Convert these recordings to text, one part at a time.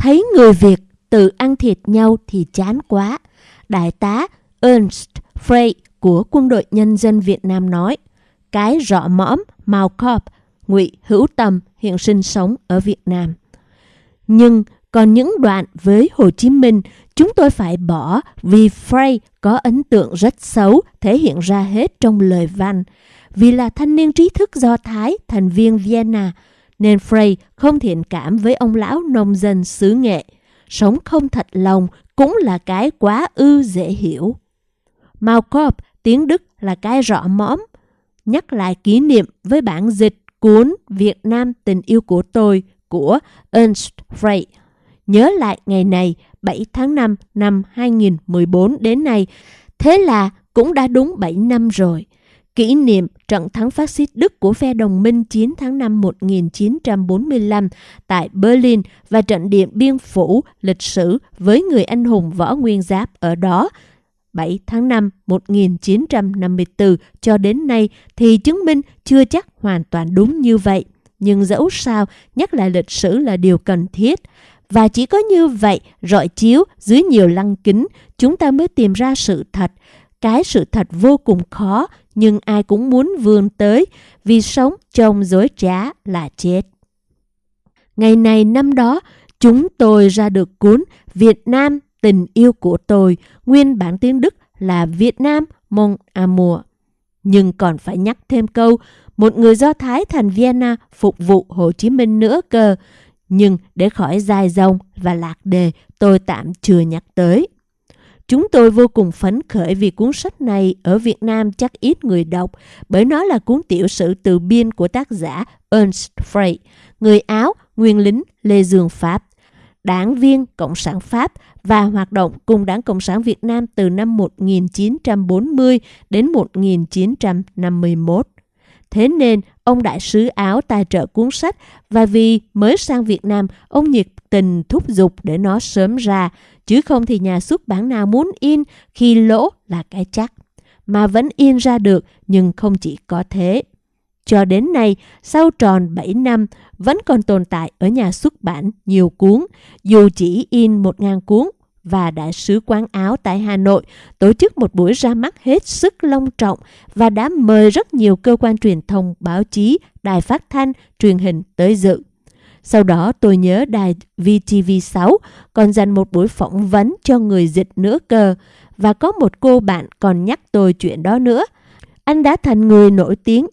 Thấy người Việt tự ăn thịt nhau thì chán quá. Đại tá Ernst Frey của Quân đội Nhân dân Việt Nam nói, cái rõ mõm Malcorp, ngụy Hữu Tâm hiện sinh sống ở Việt Nam. Nhưng còn những đoạn với Hồ Chí Minh chúng tôi phải bỏ vì Frey có ấn tượng rất xấu thể hiện ra hết trong lời văn. Vì là thanh niên trí thức Do Thái, thành viên Vienna, nên Frey không thiện cảm với ông lão nông dân xứ nghệ. Sống không thật lòng cũng là cái quá ư dễ hiểu. Malkorp, tiếng Đức là cái rõ mõm. Nhắc lại kỷ niệm với bản dịch cuốn Việt Nam tình yêu của tôi của Ernst Frey. Nhớ lại ngày này 7 tháng 5 năm 2014 đến nay, thế là cũng đã đúng 7 năm rồi. Kỷ niệm trận thắng phát xít Đức của phe đồng minh 9 tháng 5 1945 tại Berlin và trận điện biên phủ lịch sử với người anh hùng võ nguyên giáp ở đó 7 tháng 5 1954 cho đến nay thì chứng minh chưa chắc hoàn toàn đúng như vậy. Nhưng dẫu sao, nhắc lại lịch sử là điều cần thiết. Và chỉ có như vậy, rọi chiếu dưới nhiều lăng kính, chúng ta mới tìm ra sự thật. Cái sự thật vô cùng khó, nhưng ai cũng muốn vươn tới, vì sống trong dối trá là chết. Ngày này năm đó, chúng tôi ra được cuốn Việt Nam tình yêu của tôi, nguyên bản tiếng Đức là Việt Nam Mon Amour. Nhưng còn phải nhắc thêm câu, một người Do Thái thành Vienna phục vụ Hồ Chí Minh nữa cơ. Nhưng để khỏi dài dòng và lạc đề, tôi tạm chưa nhắc tới. Chúng tôi vô cùng phấn khởi vì cuốn sách này ở Việt Nam chắc ít người đọc bởi nó là cuốn tiểu sử từ biên của tác giả Ernst Frey, người Áo, nguyên lính Lê Dương Pháp, đảng viên Cộng sản Pháp và hoạt động cùng Đảng Cộng sản Việt Nam từ năm 1940 đến 1951. Thế nên, ông đại sứ Áo tài trợ cuốn sách và vì mới sang Việt Nam, ông nhiệt tình thúc giục để nó sớm ra, chứ không thì nhà xuất bản nào muốn in khi lỗ là cái chắc. Mà vẫn in ra được, nhưng không chỉ có thế. Cho đến nay, sau tròn 7 năm, vẫn còn tồn tại ở nhà xuất bản nhiều cuốn, dù chỉ in 1.000 cuốn và Đại sứ quán Áo tại Hà Nội tổ chức một buổi ra mắt hết sức long trọng và đã mời rất nhiều cơ quan truyền thông, báo chí, đài phát thanh, truyền hình tới dự. Sau đó tôi nhớ đài VTV6 còn dành một buổi phỏng vấn cho người dịch nữa cơ và có một cô bạn còn nhắc tôi chuyện đó nữa. Anh đã thành người nổi tiếng.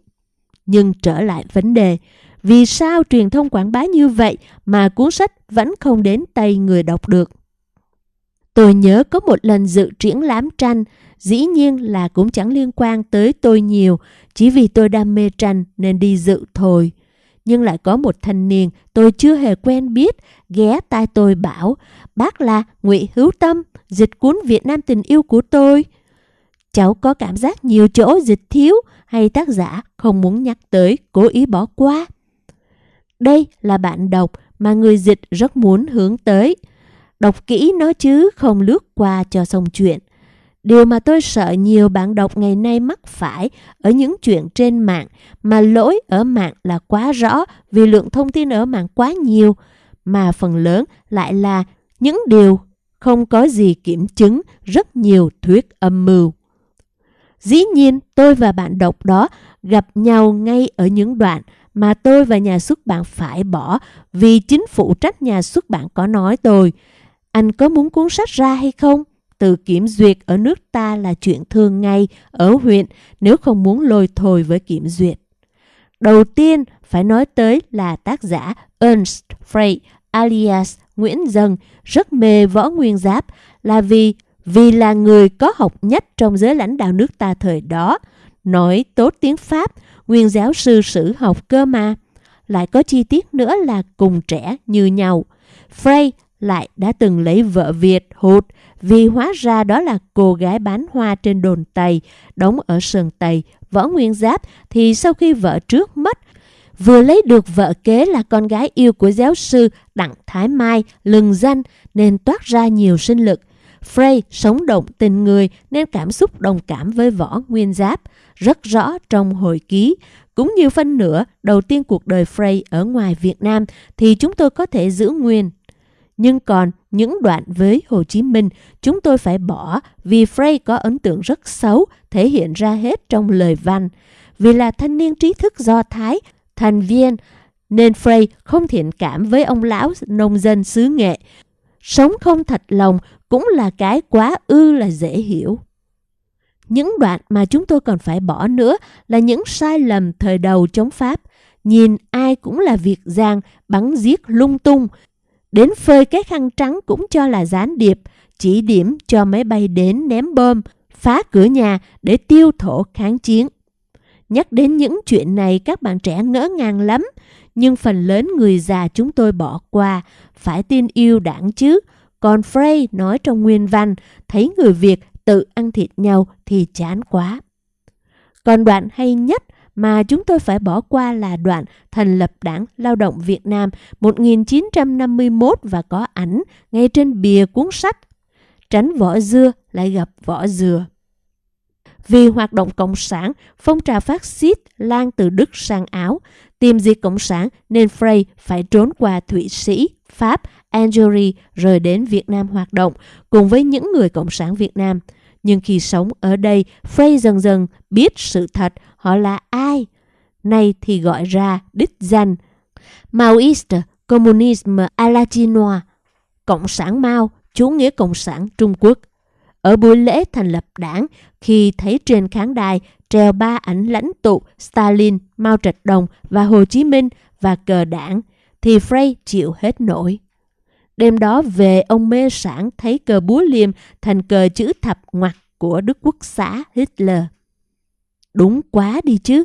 Nhưng trở lại vấn đề, vì sao truyền thông quảng bá như vậy mà cuốn sách vẫn không đến tay người đọc được? Tôi nhớ có một lần dự triển lãm tranh, dĩ nhiên là cũng chẳng liên quan tới tôi nhiều, chỉ vì tôi đam mê tranh nên đi dự thôi. Nhưng lại có một thanh niên tôi chưa hề quen biết ghé tai tôi bảo bác là ngụy Hữu Tâm, dịch cuốn Việt Nam tình yêu của tôi. Cháu có cảm giác nhiều chỗ dịch thiếu hay tác giả không muốn nhắc tới, cố ý bỏ qua. Đây là bạn đọc mà người dịch rất muốn hướng tới. Đọc kỹ nó chứ, không lướt qua cho xong chuyện. Điều mà tôi sợ nhiều bạn đọc ngày nay mắc phải ở những chuyện trên mạng, mà lỗi ở mạng là quá rõ vì lượng thông tin ở mạng quá nhiều, mà phần lớn lại là những điều không có gì kiểm chứng rất nhiều thuyết âm mưu. Dĩ nhiên, tôi và bạn đọc đó gặp nhau ngay ở những đoạn mà tôi và nhà xuất bản phải bỏ vì chính phụ trách nhà xuất bản có nói tôi – anh có muốn cuốn sách ra hay không? Từ kiểm duyệt ở nước ta là chuyện thường ngày ở huyện nếu không muốn lôi thôi với kiểm duyệt. Đầu tiên phải nói tới là tác giả Ernst Frey alias Nguyễn Dân rất mê võ nguyên giáp là vì vì là người có học nhất trong giới lãnh đạo nước ta thời đó, nói tốt tiếng Pháp, nguyên giáo sư sử học cơ mà. Lại có chi tiết nữa là cùng trẻ như nhau. Frey lại đã từng lấy vợ Việt hụt vì hóa ra đó là cô gái bán hoa trên đồn Tây, đóng ở sườn Tây, Võ Nguyên Giáp thì sau khi vợ trước mất, vừa lấy được vợ kế là con gái yêu của giáo sư Đặng Thái Mai, lừng danh nên toát ra nhiều sinh lực. Frey sống động tình người nên cảm xúc đồng cảm với Võ Nguyên Giáp, rất rõ trong hồi ký. Cũng như phân nửa đầu tiên cuộc đời Frey ở ngoài Việt Nam thì chúng tôi có thể giữ nguyên nhưng còn những đoạn với Hồ Chí Minh chúng tôi phải bỏ vì Frey có ấn tượng rất xấu thể hiện ra hết trong lời văn. Vì là thanh niên trí thức Do Thái, thành viên, nên Frey không thiện cảm với ông lão nông dân xứ nghệ. Sống không thật lòng cũng là cái quá ư là dễ hiểu. Những đoạn mà chúng tôi còn phải bỏ nữa là những sai lầm thời đầu chống Pháp. Nhìn ai cũng là việc giang, bắn giết lung tung. Đến phơi cái khăn trắng cũng cho là gián điệp, chỉ điểm cho máy bay đến ném bom, phá cửa nhà để tiêu thổ kháng chiến. Nhắc đến những chuyện này các bạn trẻ ngỡ ngàng lắm, nhưng phần lớn người già chúng tôi bỏ qua, phải tin yêu đảng chứ. Còn Frey nói trong nguyên văn, thấy người Việt tự ăn thịt nhau thì chán quá. Còn đoạn hay nhất mà chúng tôi phải bỏ qua là đoạn thành lập Đảng Lao động Việt Nam 1951 và có ảnh ngay trên bìa cuốn sách. Tránh vỏ dưa lại gặp vỏ dừa. Vì hoạt động cộng sản, phong trào phát xít lan từ Đức sang Áo, tìm diệt cộng sản nên Frey phải trốn qua Thụy Sĩ, Pháp, Algeria rồi đến Việt Nam hoạt động cùng với những người cộng sản Việt Nam. Nhưng khi sống ở đây, Frey dần dần biết sự thật họ là ai. Nay thì gọi ra đích danh Maoist Communism à la Chinois, Cộng sản Mao, chủ nghĩa Cộng sản Trung Quốc. Ở buổi lễ thành lập đảng, khi thấy trên khán đài treo ba ảnh lãnh tụ Stalin, Mao Trạch Đồng và Hồ Chí Minh và cờ đảng, thì Frey chịu hết nổi. Đêm đó về, ông mê sản thấy cờ búa liềm thành cờ chữ thập ngoặt của Đức Quốc xã Hitler. Đúng quá đi chứ.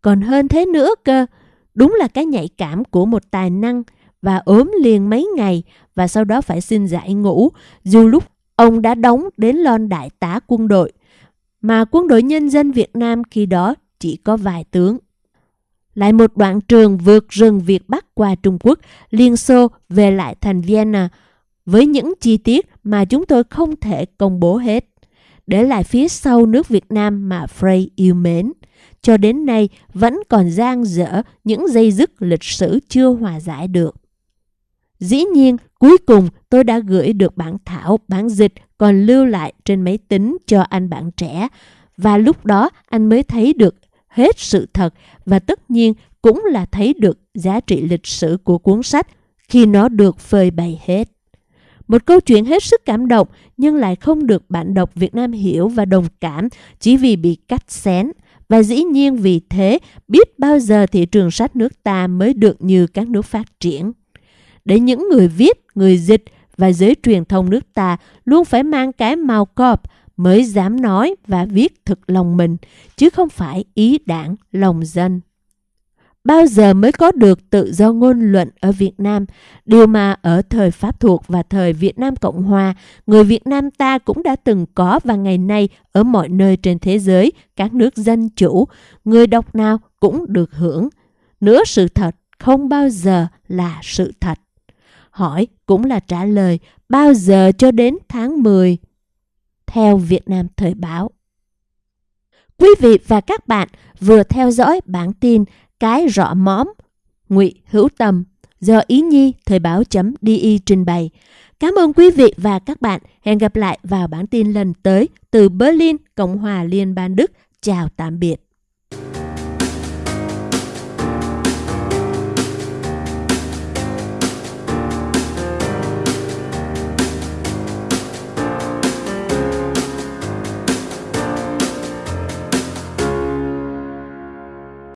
Còn hơn thế nữa cơ. Đúng là cái nhạy cảm của một tài năng và ốm liền mấy ngày và sau đó phải xin giải ngũ, dù lúc ông đã đóng đến lon đại tá quân đội mà quân đội nhân dân Việt Nam khi đó chỉ có vài tướng. Lại một đoạn trường vượt rừng Việt Bắc qua Trung Quốc, Liên Xô về lại thành Vienna với những chi tiết mà chúng tôi không thể công bố hết. Để lại phía sau nước Việt Nam mà Frey yêu mến. Cho đến nay vẫn còn giang dở những dây dứt lịch sử chưa hòa giải được. Dĩ nhiên, cuối cùng tôi đã gửi được bản thảo, bản dịch còn lưu lại trên máy tính cho anh bạn trẻ. Và lúc đó anh mới thấy được hết sự thật và tất nhiên cũng là thấy được giá trị lịch sử của cuốn sách khi nó được phơi bày hết. Một câu chuyện hết sức cảm động nhưng lại không được bạn đọc Việt Nam hiểu và đồng cảm chỉ vì bị cắt xén. Và dĩ nhiên vì thế, biết bao giờ thị trường sách nước ta mới được như các nước phát triển. Để những người viết, người dịch và giới truyền thông nước ta luôn phải mang cái màu cọp mới dám nói và viết thực lòng mình, chứ không phải ý đảng, lòng dân. Bao giờ mới có được tự do ngôn luận ở Việt Nam, điều mà ở thời Pháp thuộc và thời Việt Nam Cộng Hòa, người Việt Nam ta cũng đã từng có và ngày nay ở mọi nơi trên thế giới, các nước dân chủ, người đọc nào cũng được hưởng. Nữa sự thật không bao giờ là sự thật. Hỏi cũng là trả lời bao giờ cho đến tháng 10 theo Việt Nam Thời báo. Quý vị và các bạn vừa theo dõi bản tin Cái rõ móm Ngụy Hữu Tâm do Ý Nhi Thời báo.di trình bày. Cảm ơn quý vị và các bạn. Hẹn gặp lại vào bản tin lần tới từ Berlin, Cộng hòa Liên bang Đức. Chào tạm biệt.